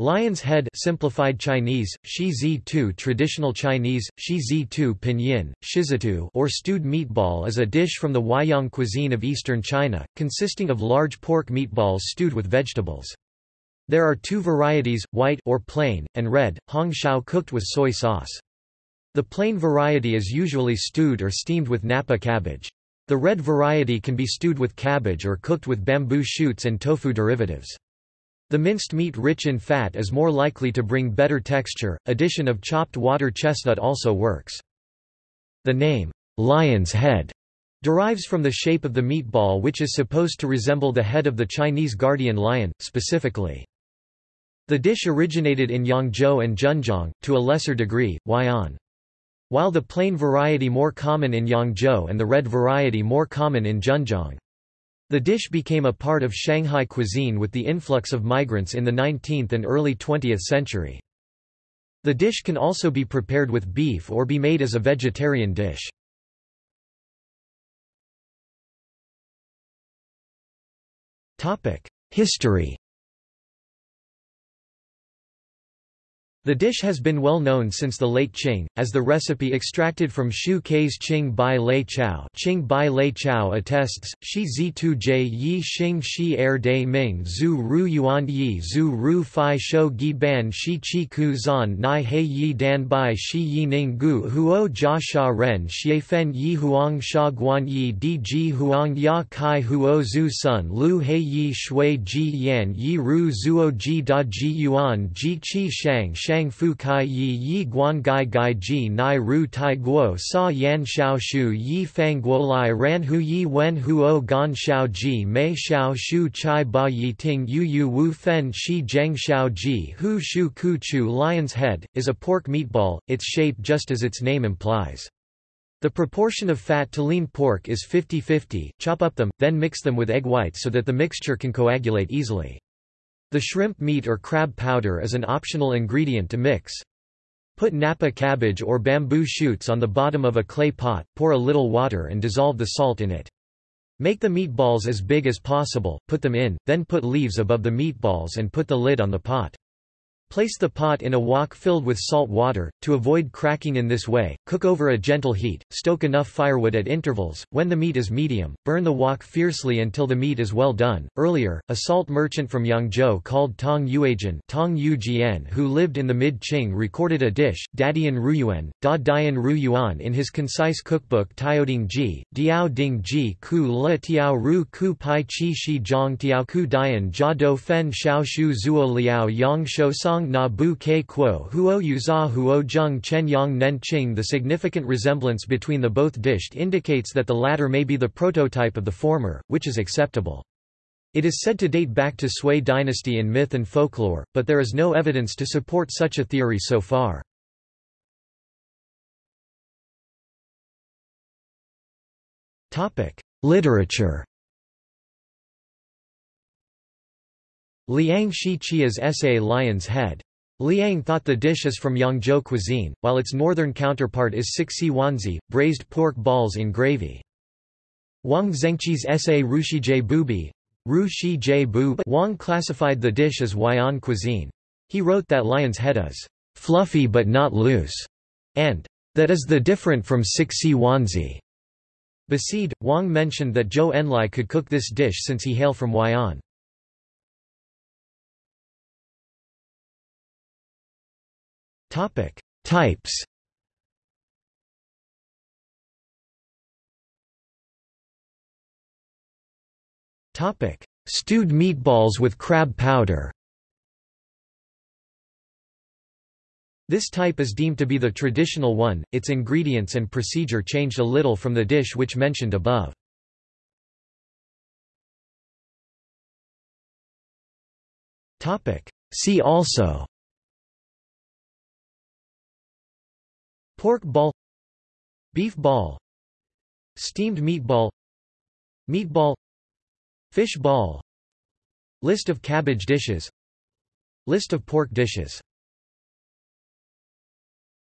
Lion's head simplified Chinese, shi traditional Chinese, shi pinyin, shizitu or stewed meatball is a dish from the Huaiyang cuisine of eastern China, consisting of large pork meatballs stewed with vegetables. There are two varieties, white or plain, and red, hong shao cooked with soy sauce. The plain variety is usually stewed or steamed with napa cabbage. The red variety can be stewed with cabbage or cooked with bamboo shoots and tofu derivatives. The minced meat rich in fat is more likely to bring better texture, addition of chopped water chestnut also works. The name, lion's head, derives from the shape of the meatball which is supposed to resemble the head of the Chinese guardian lion, specifically. The dish originated in Yangzhou and Zhenjiang, to a lesser degree, Huai'an. While the plain variety more common in Yangzhou and the red variety more common in Zhenjiang. The dish became a part of Shanghai cuisine with the influx of migrants in the 19th and early 20th century. The dish can also be prepared with beef or be made as a vegetarian dish. History The dish has been well known since the late Qing, as the recipe extracted from Xu Ke's Qing Bai Lei Chao. Qing Bai Lei Chao attests, Shi zi tu jie yi xing shi er de ming zu ru yuan yi zu ru fi shou gi ban shi chi ku zan nai He yi dan bai shi yi ning gu huo jia sha ren xie fen yi huang sha guan yi di ji huang ya kai huo zu sun lu He yi shui ji yan yi ru zuo ji da ji yuan ji chi shang shang fu kai yi yi guan gai gai ji nai ru tai guo sa yan xiao shu yi fang guo lai ran hu yi wen huo gan xiao ji mei xiao shu chai ba yi ting yu yu wu fen shi zheng xiao ji hu shu ku chu lion's head, is a pork meatball, its shape just as its name implies. The proportion of fat to lean pork is 50-50, chop up them, then mix them with egg whites so that the mixture can coagulate easily. The shrimp meat or crab powder is an optional ingredient to mix. Put napa cabbage or bamboo shoots on the bottom of a clay pot, pour a little water and dissolve the salt in it. Make the meatballs as big as possible, put them in, then put leaves above the meatballs and put the lid on the pot. Place the pot in a wok filled with salt water, to avoid cracking in this way, cook over a gentle heat, stoke enough firewood at intervals. When the meat is medium, burn the wok fiercely until the meat is well done. Earlier, a salt merchant from Yangzhou called Tong Yuejian Tong Yujian who lived in the mid-Qing recorded a dish, Dadian Ruyuan, Da Dian Ruyuan in his concise cookbook Taoding Ji, Diao Ding Ji Ku Le Tiao Ru Ku Pai Chi Shi Zhong Tiao Ku Dian Jia Do Fen Xiao Shu Zuo Liao Yang Shou Song na bu ke kuo huo yuza huo zheng chen yang nen qing The significant resemblance between the both dished indicates that the latter may be the prototype of the former, which is acceptable. It is said to date back to Sui dynasty in myth and folklore, but there is no evidence to support such a theory so far. Literature Liang Shi Chia's essay Lion's Head. Liang thought the dish is from Yangzhou cuisine, while its northern counterpart is Sixi Wanzi, braised pork balls in gravy. Wang Zengqi's essay Rushijie Bubi Ru Shi Wang classified the dish as Huai'an cuisine. He wrote that lion's head is fluffy but not loose, and that is the different from Sixi Wanzi. Beside, Wang mentioned that Zhou Enlai could cook this dish since he hail from Huai'an. Topic: Types. Topic: Stewed meatballs with crab powder. This type is deemed to be the traditional one, its ingredients and procedure changed a little from the dish which mentioned above. See also Pork ball Beef ball Steamed meatball Meatball Fish ball List of cabbage dishes List of pork dishes